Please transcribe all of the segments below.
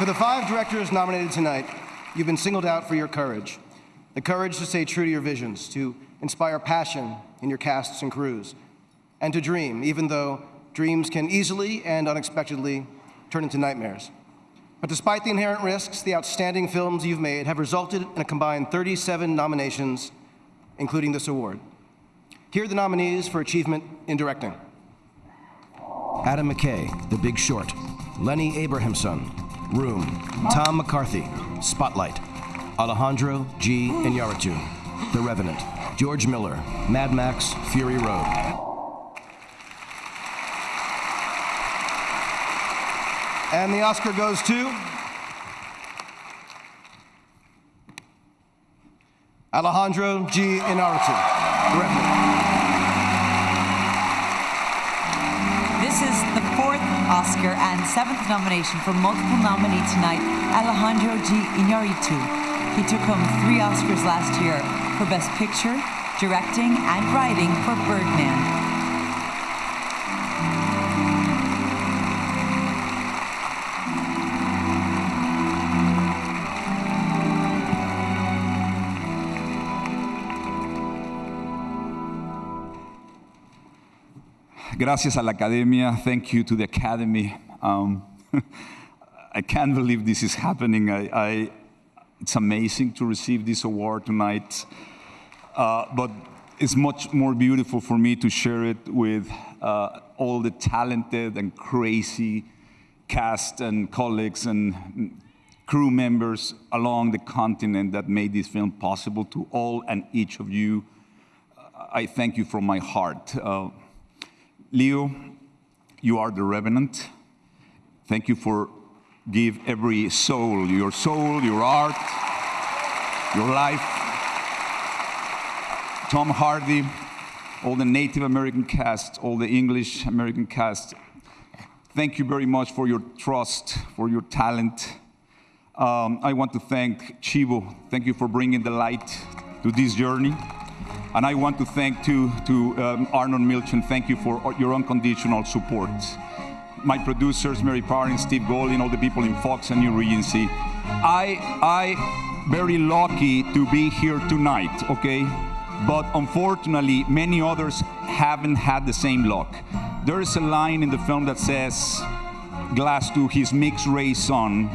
For the five directors nominated tonight, you've been singled out for your courage. The courage to stay true to your visions, to inspire passion in your casts and crews, and to dream, even though dreams can easily and unexpectedly turn into nightmares. But despite the inherent risks, the outstanding films you've made have resulted in a combined 37 nominations, including this award. Here are the nominees for achievement in directing. Adam McKay, The Big Short. Lenny Abrahamson, Room. Tom McCarthy, Spotlight. Alejandro G. Iñárritu, The Revenant. George Miller, Mad Max, Fury Road. And the Oscar goes to Alejandro G. Iñárritu, Oscar and seventh nomination for multiple nominee tonight, Alejandro G. Iñárritu. He took home three Oscars last year for Best Picture, Directing, and Writing for Birdman. Gracias a la Academia. Thank you to the Academy. Um, I can't believe this is happening. I, I, it's amazing to receive this award tonight. Uh, but it's much more beautiful for me to share it with uh, all the talented and crazy cast and colleagues and crew members along the continent that made this film possible. To all and each of you, I thank you from my heart. Uh, Leo, you are the revenant. Thank you for give every soul, your soul, your art, your life. Tom Hardy, all the Native American cast, all the English American cast. Thank you very much for your trust, for your talent. Um, I want to thank Chivo. Thank you for bringing the light to this journey. And I want to thank to, to um, Milchan, thank you for your unconditional support. My producers, Mary Parr and Steve Golin, all the people in Fox and New Regency. I, I very lucky to be here tonight, okay? But unfortunately, many others haven't had the same luck. There is a line in the film that says, Glass to his mixed race son,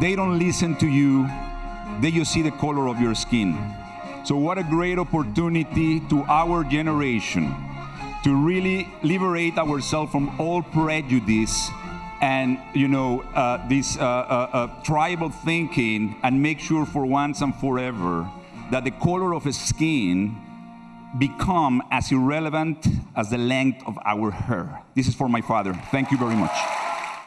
they don't listen to you, they just see the color of your skin. So what a great opportunity to our generation to really liberate ourselves from all prejudice and you know uh, this uh, uh, uh, tribal thinking and make sure for once and forever that the color of a skin become as irrelevant as the length of our hair. This is for my father. Thank you very much.